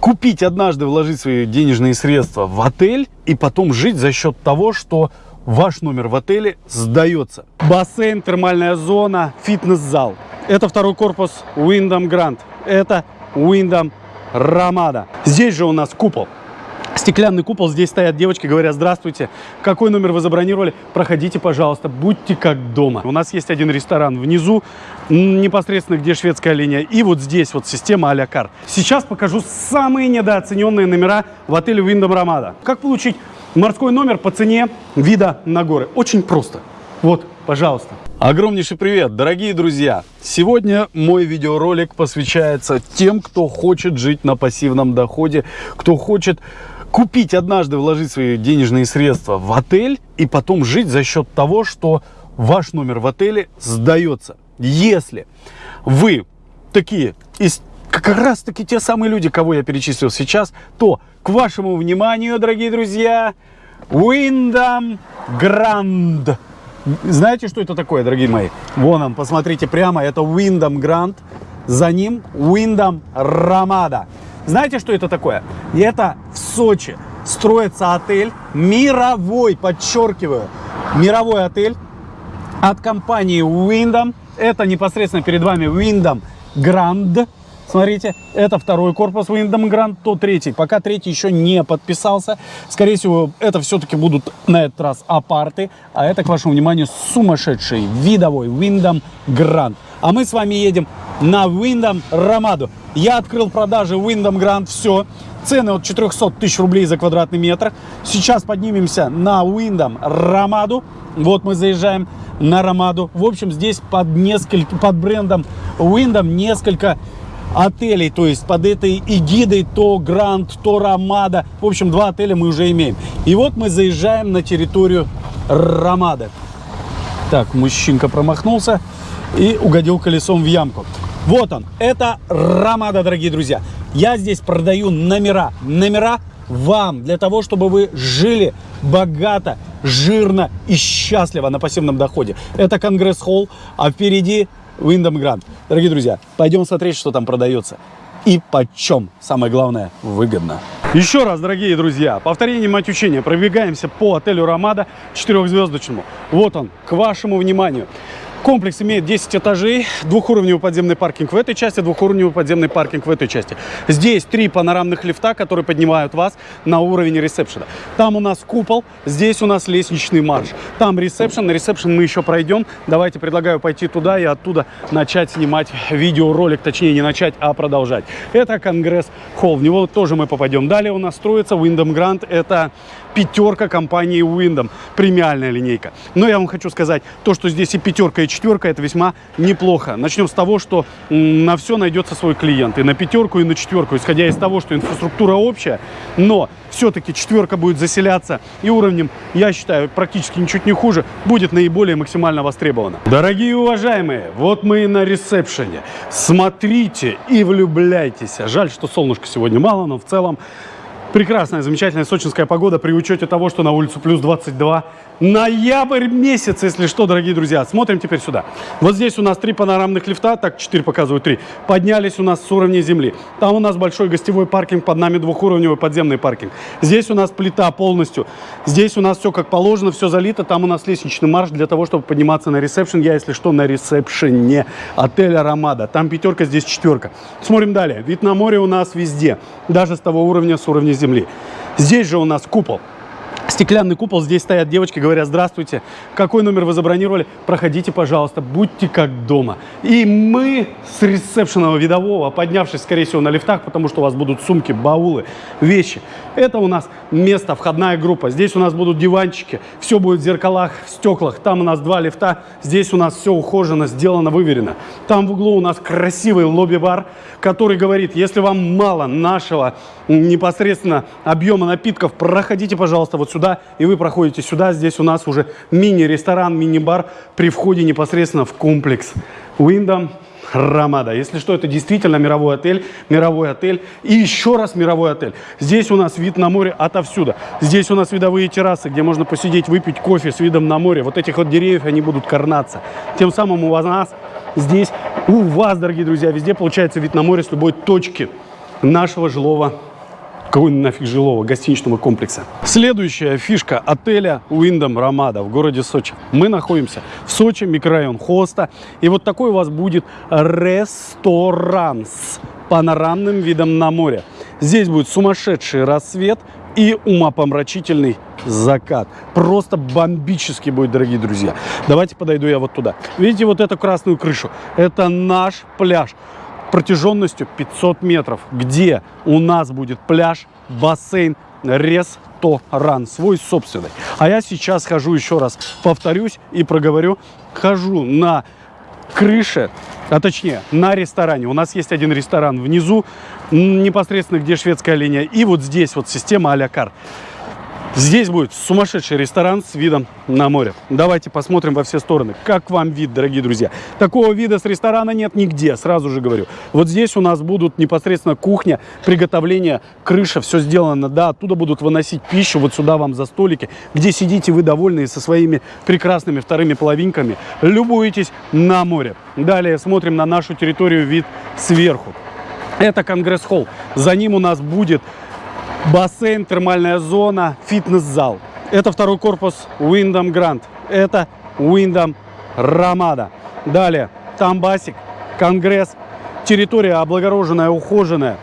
купить однажды, вложить свои денежные средства в отель и потом жить за счет того, что ваш номер в отеле сдается. Бассейн, термальная зона, фитнес-зал. Это второй корпус Wyndham Grand. Это Wyndham Ramada. Здесь же у нас купол. Стеклянный купол, здесь стоят девочки, говорят, здравствуйте, какой номер вы забронировали? Проходите, пожалуйста, будьте как дома. У нас есть один ресторан внизу, непосредственно где шведская линия, и вот здесь вот система а-ля кар. Сейчас покажу самые недооцененные номера в отеле Wyndham Ramada. Как получить морской номер по цене вида на горы? Очень просто. Вот, пожалуйста. Огромнейший привет, дорогие друзья! Сегодня мой видеоролик посвящается тем, кто хочет жить на пассивном доходе, кто хочет купить однажды, вложить свои денежные средства в отель и потом жить за счет того, что ваш номер в отеле сдается. Если вы такие из как раз таки те самые люди, кого я перечислил сейчас, то к вашему вниманию, дорогие друзья, Wyndham Grand. Знаете, что это такое, дорогие мои? Вон он, посмотрите прямо, это Wyndham Grand, за ним Wyndham Ramada. Знаете, что это такое? Это в Сочи строится отель мировой, подчеркиваю, мировой отель от компании Wyndham. Это непосредственно перед вами Wyndham Grand. Смотрите, это второй корпус Wyndham Grand, то третий. Пока третий еще не подписался. Скорее всего, это все-таки будут на этот раз апарты. А это, к вашему вниманию, сумасшедший видовой Wyndham Grand. А мы с вами едем на Wyndham Ромаду. Я открыл продажи Wyndham Grand, все. Цены от 400 тысяч рублей за квадратный метр. Сейчас поднимемся на Wyndham Ромаду. Вот мы заезжаем на Ромаду. В общем, здесь под, несколько, под брендом Wyndham несколько отелей, то есть под этой эгидой то Гранд, то Ромада. В общем, два отеля мы уже имеем. И вот мы заезжаем на территорию Ромады. Так, мужчинка промахнулся и угодил колесом в ямку. Вот он, это Ромада, дорогие друзья. Я здесь продаю номера. Номера вам, для того, чтобы вы жили богато, жирно и счастливо на пассивном доходе. Это Конгресс-холл, а впереди Wyndham Grand. Дорогие друзья, пойдем смотреть, что там продается. И почем, самое главное, выгодно. Еще раз, дорогие друзья, повторение мать учения. Пробегаемся по отелю Ромада четырехзвездочному. Вот он, к вашему вниманию. Комплекс имеет 10 этажей, двухуровневый подземный паркинг в этой части, двухуровневый подземный паркинг в этой части. Здесь три панорамных лифта, которые поднимают вас на уровень ресепшена. Там у нас купол, здесь у нас лестничный марш. Там ресепшн, на ресепшн мы еще пройдем. Давайте предлагаю пойти туда и оттуда начать снимать видеоролик, точнее не начать, а продолжать. Это Конгресс-холл, в него тоже мы попадем. Далее у нас строится Wyndham Grand, это пятерка компании Wyndham, премиальная линейка. Но я вам хочу сказать, то, что здесь и пятерка, и четверка, это весьма неплохо. Начнем с того, что на все найдется свой клиент, и на пятерку, и на четверку, исходя из того, что инфраструктура общая, но все-таки четверка будет заселяться и уровнем, я считаю, практически ничуть не хуже, будет наиболее максимально востребована. Дорогие уважаемые, вот мы и на ресепшене. Смотрите и влюбляйтесь. Жаль, что солнышка сегодня мало, но в целом прекрасная, замечательная сочинская погода при учете того, что на улицу плюс 22 Ноябрь месяц, если что, дорогие друзья. Смотрим теперь сюда. Вот здесь у нас три панорамных лифта, так 4 показывают 3. Поднялись у нас с уровня земли. Там у нас большой гостевой паркинг, под нами двухуровневый подземный паркинг. Здесь у нас плита полностью. Здесь у нас все как положено, все залито. Там у нас лестничный марш для того, чтобы подниматься на ресепшн. Я, если что, на ресепшене отеля Ромада. Там пятерка, здесь четверка. Смотрим далее. Вид на море у нас везде. Даже с того уровня, с уровня земли. Здесь же у нас купол стеклянный купол. Здесь стоят девочки, говорят, здравствуйте, какой номер вы забронировали? Проходите, пожалуйста, будьте как дома. И мы с ресепшенного видового, поднявшись, скорее всего, на лифтах, потому что у вас будут сумки, баулы, вещи. Это у нас место, входная группа. Здесь у нас будут диванчики, все будет в зеркалах, в стеклах. Там у нас два лифта, здесь у нас все ухожено, сделано, выверено. Там в углу у нас красивый лобби-бар, который говорит, если вам мало нашего непосредственно объема напитков, проходите, пожалуйста, вот сюда, и вы проходите сюда. Здесь у нас уже мини-ресторан, мини-бар при входе непосредственно в комплекс Wyndham Рамада. Если что, это действительно мировой отель, мировой отель и еще раз мировой отель. Здесь у нас вид на море отовсюду. Здесь у нас видовые террасы, где можно посидеть, выпить кофе с видом на море. Вот этих вот деревьев, они будут карнаться. Тем самым у нас здесь, у вас, дорогие друзья, везде получается вид на море с любой точки нашего жилого какой нафиг жилого гостиничного комплекса. Следующая фишка отеля Уиндом Рамада в городе Сочи. Мы находимся в Сочи, микрорайон Хоста. И вот такой у вас будет ресторан с панорамным видом на море. Здесь будет сумасшедший рассвет и умопомрачительный закат. Просто бомбический будет, дорогие друзья. Давайте подойду я вот туда. Видите вот эту красную крышу? Это наш пляж протяженностью 500 метров, где у нас будет пляж, бассейн, ресторан свой собственный. А я сейчас хожу, еще раз повторюсь и проговорю, хожу на крыше, а точнее на ресторане. У нас есть один ресторан внизу, непосредственно где шведская линия, и вот здесь вот система а-ля карт. Здесь будет сумасшедший ресторан с видом на море. Давайте посмотрим во все стороны. Как вам вид, дорогие друзья? Такого вида с ресторана нет нигде, сразу же говорю. Вот здесь у нас будут непосредственно кухня, приготовление, крыша, все сделано. Да, оттуда будут выносить пищу вот сюда вам за столики, где сидите вы довольные со своими прекрасными вторыми половинками. Любуетесь на море. Далее смотрим на нашу территорию вид сверху. Это Конгресс-холл. За ним у нас будет бассейн, термальная зона, фитнес-зал. Это второй корпус Windham Grand. Это Windham Ramada. Далее, там басик, конгресс. Территория облагороженная, ухоженная.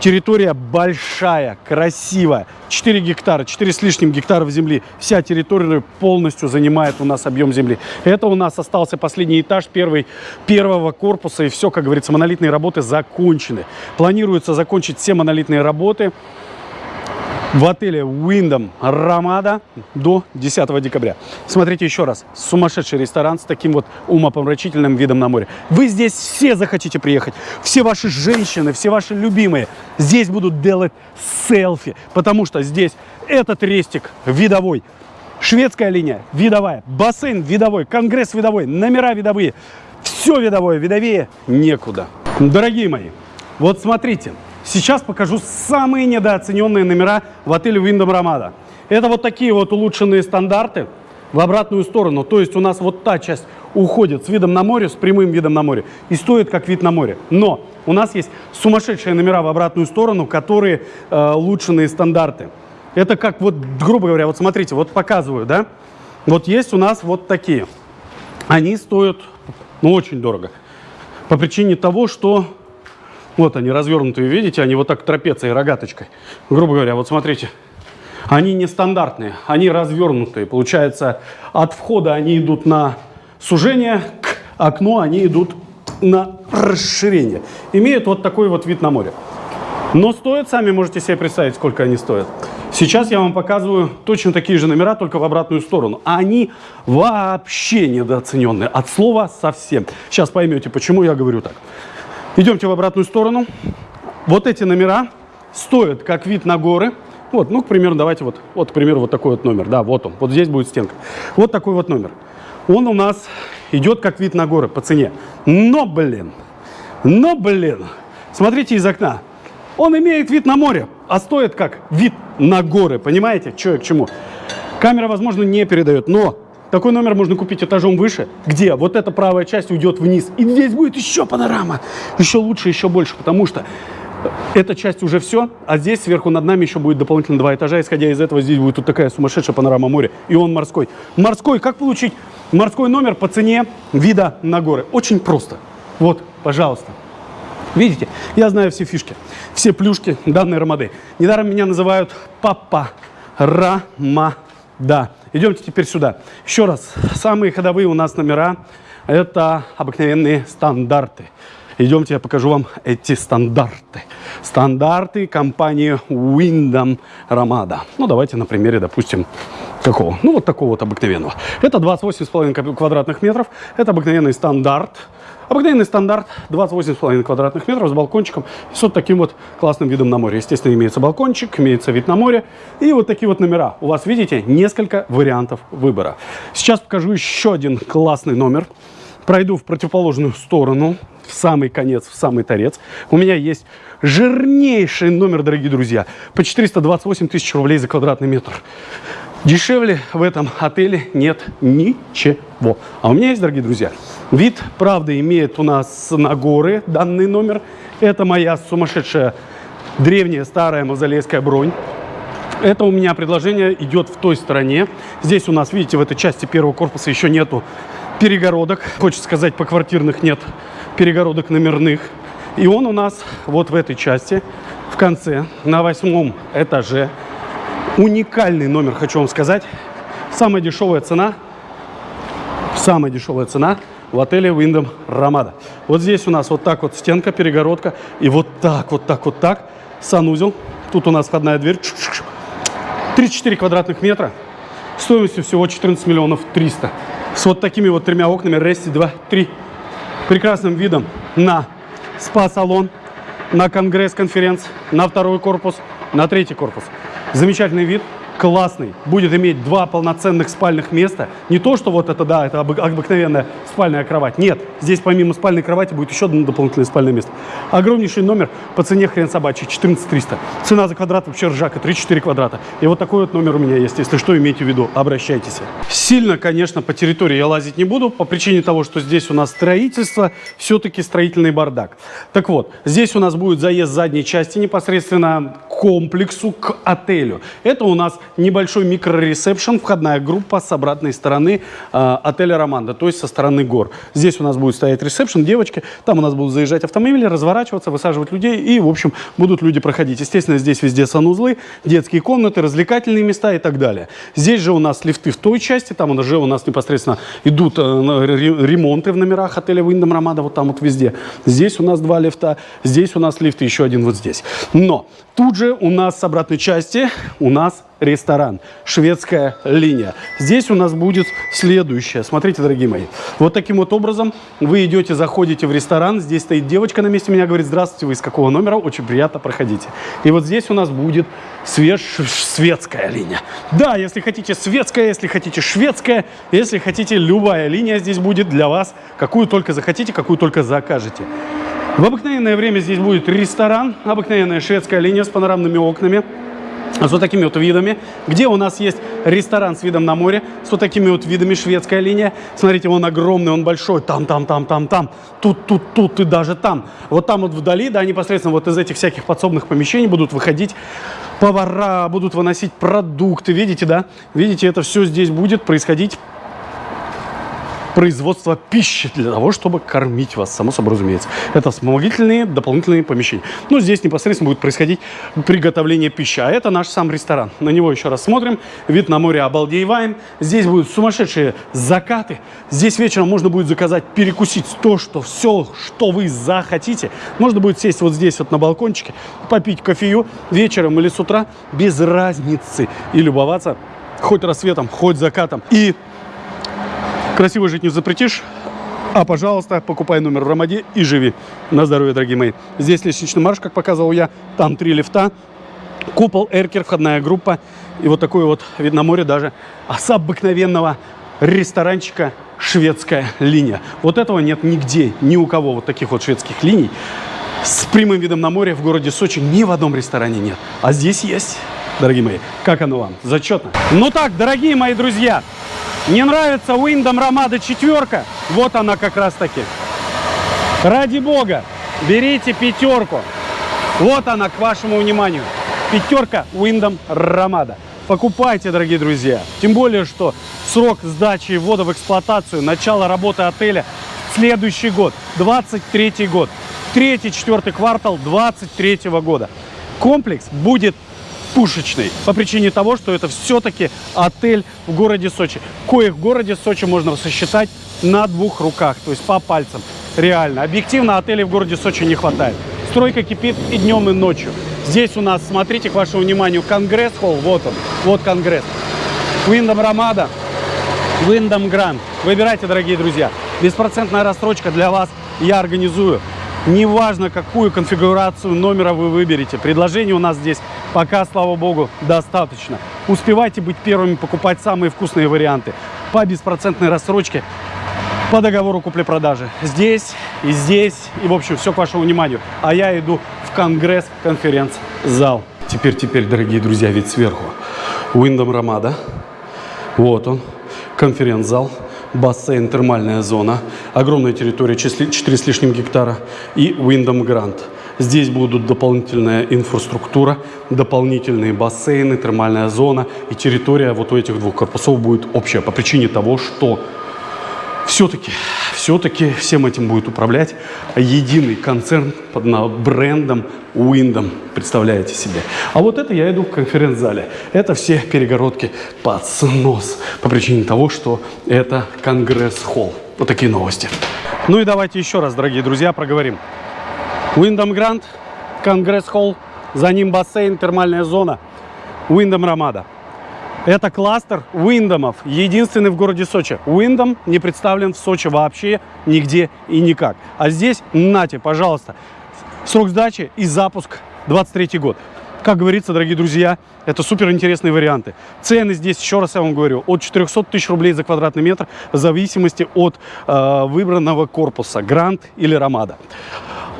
Территория большая, красивая. 4 гектара, 4 с лишним гектаров земли. Вся территория полностью занимает у нас объем земли. Это у нас остался последний этаж первый, первого корпуса. И все, как говорится, монолитные работы закончены. Планируется закончить все монолитные работы в отеле Wyndham Ramada до 10 декабря. Смотрите еще раз. Сумасшедший ресторан с таким вот умопомрачительным видом на море. Вы здесь все захотите приехать. Все ваши женщины, все ваши любимые здесь будут делать селфи. Потому что здесь этот рестик видовой. Шведская линия видовая. Бассейн видовой. Конгресс видовой. Номера видовые. Все видовое. Видовее некуда. Дорогие мои, вот смотрите. Сейчас покажу самые недооцененные номера в отеле Wyndham Ramada. Это вот такие вот улучшенные стандарты в обратную сторону. То есть у нас вот та часть уходит с видом на море, с прямым видом на море и стоит как вид на море. Но у нас есть сумасшедшие номера в обратную сторону, которые э, улучшенные стандарты. Это как вот, грубо говоря, вот смотрите, вот показываю, да? Вот есть у нас вот такие. Они стоят, ну, очень дорого. По причине того, что вот они развернутые, видите, они вот так трапецией, рогаточкой. Грубо говоря, вот смотрите. Они нестандартные, они развернутые. Получается, от входа они идут на сужение, к окну они идут на расширение. Имеют вот такой вот вид на море. Но стоят, сами можете себе представить, сколько они стоят. Сейчас я вам показываю точно такие же номера, только в обратную сторону. Они вообще недооцененные. От слова совсем. Сейчас поймете, почему я говорю так. Идемте в обратную сторону. Вот эти номера стоят как вид на горы. Вот, ну, к примеру, давайте вот, вот, к примеру, вот такой вот номер. Да, вот он. Вот здесь будет стенка. Вот такой вот номер. Он у нас идет как вид на горы по цене. Но, блин, но, блин, смотрите из окна. Он имеет вид на море, а стоит как вид на горы. Понимаете, что я к чему? Камера, возможно, не передает, но такой номер можно купить этажом выше, где вот эта правая часть уйдет вниз. И здесь будет еще панорама. Еще лучше, еще больше, потому что эта часть уже все, а здесь сверху над нами еще будет дополнительно два этажа. Исходя из этого, здесь будет вот такая сумасшедшая панорама моря. И он морской. Морской, как получить морской номер по цене вида на горы? Очень просто. Вот, пожалуйста. Видите, я знаю все фишки, все плюшки данной ромады. Недаром меня называют папа Рамада. Идемте теперь сюда. Еще раз, самые ходовые у нас номера – это обыкновенные стандарты. Идемте, я покажу вам эти стандарты. Стандарты компании Wyndham Ramada. Ну, давайте на примере, допустим, какого? Ну, вот такого вот обыкновенного. Это 28,5 квадратных метров. Это обыкновенный стандарт. Обыкновенный стандарт 28,5 квадратных метров с балкончиком и с вот таким вот классным видом на море. Естественно, имеется балкончик, имеется вид на море и вот такие вот номера. У вас, видите, несколько вариантов выбора. Сейчас покажу еще один классный номер. Пройду в противоположную сторону, в самый конец, в самый торец. У меня есть жирнейший номер, дорогие друзья, по 428 тысяч рублей за квадратный метр. Дешевле в этом отеле нет ничего. А у меня есть, дорогие друзья, вид, правда, имеет у нас на горы данный номер. Это моя сумасшедшая древняя старая мавзолейская бронь. Это у меня предложение идет в той стороне. Здесь у нас, видите, в этой части первого корпуса еще нету перегородок. Хочется сказать, по квартирных нет перегородок номерных. И он у нас вот в этой части, в конце, на восьмом этаже. Уникальный номер, хочу вам сказать. Самая дешевая цена, самая дешевая цена в отеле Wyndham Ramada. Вот здесь у нас вот так вот стенка, перегородка. И вот так, вот так, вот так санузел. Тут у нас входная дверь. 34 квадратных метра. Стоимостью всего 14 миллионов 300. С вот такими вот тремя окнами. Рести 2, 3. Прекрасным видом на спа-салон, на конгресс-конференц, на второй корпус, на третий корпус. Замечательный вид классный, будет иметь два полноценных спальных места. Не то, что вот это, да, это обыкновенная спальная кровать. Нет, здесь помимо спальной кровати будет еще одно дополнительное спальное место. Огромнейший номер по цене хрен собачий, 14 300. Цена за квадрат вообще ржака, 3-4 квадрата. И вот такой вот номер у меня есть. Если что, имейте в виду, обращайтесь. Сильно, конечно, по территории я лазить не буду, по причине того, что здесь у нас строительство, все-таки строительный бардак. Так вот, здесь у нас будет заезд задней части непосредственно к комплексу, к отелю. Это у нас небольшой микроресепшн, входная группа с обратной стороны э, отеля Романда, то есть со стороны гор. Здесь у нас будет стоять ресепшн, девочки, там у нас будут заезжать автомобили, разворачиваться, высаживать людей, и, в общем, будут люди проходить. Естественно, здесь везде санузлы, детские комнаты, развлекательные места и так далее. Здесь же у нас лифты в той части, там уже у нас непосредственно идут э, ремонты в номерах отеля Wyndham Ромада, вот там вот везде. Здесь у нас два лифта, здесь у нас лифт и еще один вот здесь. Но тут же у нас с обратной части у нас ресторан, шведская линия. Здесь у нас будет следующее. Смотрите, дорогие мои. Вот таким вот образом вы идете, заходите в ресторан. Здесь стоит девочка на месте меня, говорит, здравствуйте, вы из какого номера? Очень приятно, проходите. И вот здесь у нас будет свеж светская линия. Да, если хотите светская, если хотите шведская, если хотите любая линия здесь будет для вас, какую только захотите, какую только закажете. В обыкновенное время здесь будет ресторан, обыкновенная шведская линия с панорамными окнами с вот такими вот видами, где у нас есть ресторан с видом на море, с вот такими вот видами, шведская линия. Смотрите, он огромный, он большой, там, там, там, там, там, тут, тут, тут и даже там. Вот там вот вдали, да, непосредственно вот из этих всяких подсобных помещений будут выходить повара, будут выносить продукты, видите, да? Видите, это все здесь будет происходить производства пищи для того, чтобы кормить вас, само собой разумеется. Это вспомогательные дополнительные помещения. Ну, здесь непосредственно будет происходить приготовление пищи. А это наш сам ресторан. На него еще раз смотрим. Вид на море обалдееваем. Здесь будут сумасшедшие закаты. Здесь вечером можно будет заказать, перекусить то, что все, что вы захотите. Можно будет сесть вот здесь вот на балкончике, попить кофею вечером или с утра, без разницы. И любоваться хоть рассветом, хоть закатом. И Красиво жить не запретишь. А, пожалуйста, покупай номер в Ромаде и живи. На здоровье, дорогие мои. Здесь лестничный марш, как показывал я. Там три лифта. Купол, эркер, входная группа. И вот такой вот вид на море даже а с обыкновенного ресторанчика шведская линия. Вот этого нет нигде, ни у кого вот таких вот шведских линий. С прямым видом на море в городе Сочи ни в одном ресторане нет. А здесь есть, дорогие мои. Как оно вам? Зачетно. Ну так, дорогие мои друзья, не нравится Wyndham Ромада четверка? Вот она как раз таки. Ради бога, берите пятерку. Вот она, к вашему вниманию. Пятерка Wyndham Ромада. Покупайте, дорогие друзья. Тем более, что срок сдачи ввода в эксплуатацию, начало работы отеля следующий год, 23 год. Третий, четвертый квартал 23 года. Комплекс будет пушечный. По причине того, что это все-таки отель в городе Сочи. Коих в городе Сочи можно сосчитать на двух руках, то есть по пальцам. Реально. Объективно отелей в городе Сочи не хватает. Стройка кипит и днем, и ночью. Здесь у нас, смотрите, к вашему вниманию, Конгресс-холл. Вот он. Вот Конгресс. Wyndham Ромада, Wyndham Grand. Выбирайте, дорогие друзья. Беспроцентная рассрочка для вас я организую. Неважно, какую конфигурацию номера вы выберете. Предложений у нас здесь пока, слава богу, достаточно. Успевайте быть первыми покупать самые вкусные варианты по беспроцентной рассрочке по договору купли-продажи. Здесь и здесь, и в общем, все к вашему вниманию. А я иду в конгресс-конференц-зал. Теперь, теперь, дорогие друзья, вид сверху. Wyndham Ромада. Вот он, конференц-зал бассейн, термальная зона, огромная территория, 4 с лишним гектара и Wyndham Grand. Здесь будут дополнительная инфраструктура, дополнительные бассейны, термальная зона. И территория вот у этих двух корпусов будет общая по причине того, что все-таки, все-таки всем этим будет управлять единый концерн под брендом Уиндом, представляете себе. А вот это я иду в конференц-зале. Это все перегородки под снос по причине того, что это Конгресс-холл. Вот такие новости. Ну и давайте еще раз, дорогие друзья, проговорим. Уиндом Гранд, Конгресс-холл, за ним бассейн, термальная зона, Уиндом Рамада. Это кластер Уиндомов, единственный в городе Сочи. Уиндом не представлен в Сочи вообще нигде и никак. А здесь, нате, пожалуйста, срок сдачи и запуск 23 год. Как говорится, дорогие друзья, это супер интересные варианты. Цены здесь, еще раз я вам говорю, от 400 тысяч рублей за квадратный метр в зависимости от э, выбранного корпуса, Гранд или Ромада.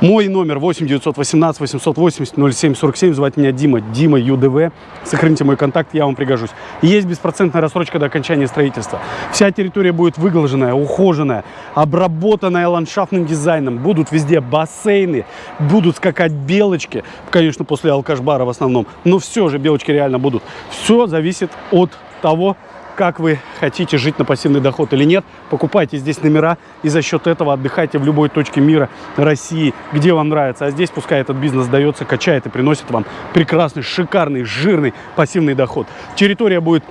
Мой номер 8 918 880 0747. Звать меня Дима. Дима ЮДВ. Сохраните мой контакт, я вам пригожусь. Есть беспроцентная рассрочка до окончания строительства. Вся территория будет выглаженная, ухоженная, обработанная ландшафтным дизайном. Будут везде бассейны, будут скакать белочки. Конечно, после алкаш-бара в основном. Но все же белочки реально будут. Все зависит от того, как вы хотите жить на пассивный доход или нет. Покупайте здесь номера и за счет этого отдыхайте в любой точке мира, России, где вам нравится. А здесь пускай этот бизнес дается, качает и приносит вам прекрасный, шикарный, жирный пассивный доход. Территория будет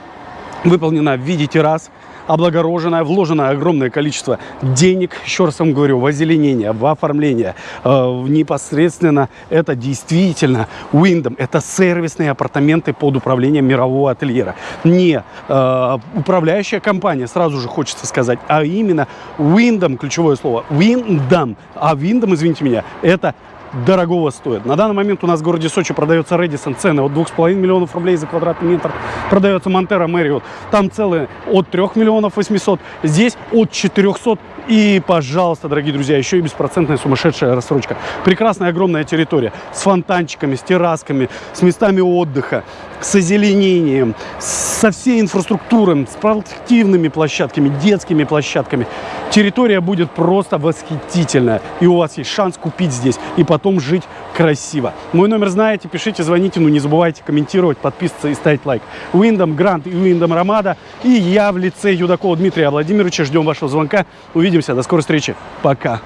выполнена в виде террас, облагороженное, вложено огромное количество денег, еще раз вам говорю, в озеленение, в оформление, э, непосредственно это действительно Windom, это сервисные апартаменты под управлением мирового ательера. Не э, управляющая компания, сразу же хочется сказать, а именно Windom, ключевое слово, Windom, а Windom, извините меня, это дорогого стоит. На данный момент у нас в городе Сочи продается Редисон, цены от 2,5 миллионов рублей за квадратный метр. Продается Монтера Мэриот, там целые от 3 миллионов 800, здесь от 400 и, пожалуйста, дорогие друзья, еще и беспроцентная сумасшедшая рассрочка. Прекрасная огромная территория с фонтанчиками, с террасками, с местами отдыха, с озеленением, со всей инфраструктурой, спортивными площадками, детскими площадками. Территория будет просто восхитительная. И у вас есть шанс купить здесь и потом жить красиво. Мой номер знаете, пишите, звоните, но не забывайте комментировать, подписываться и ставить лайк. Уиндом Грант и Уиндом Ромада. И я в лице Юдакова Дмитрия Владимировича. Ждем вашего звонка. Увидимся. До скорой встречи. Пока.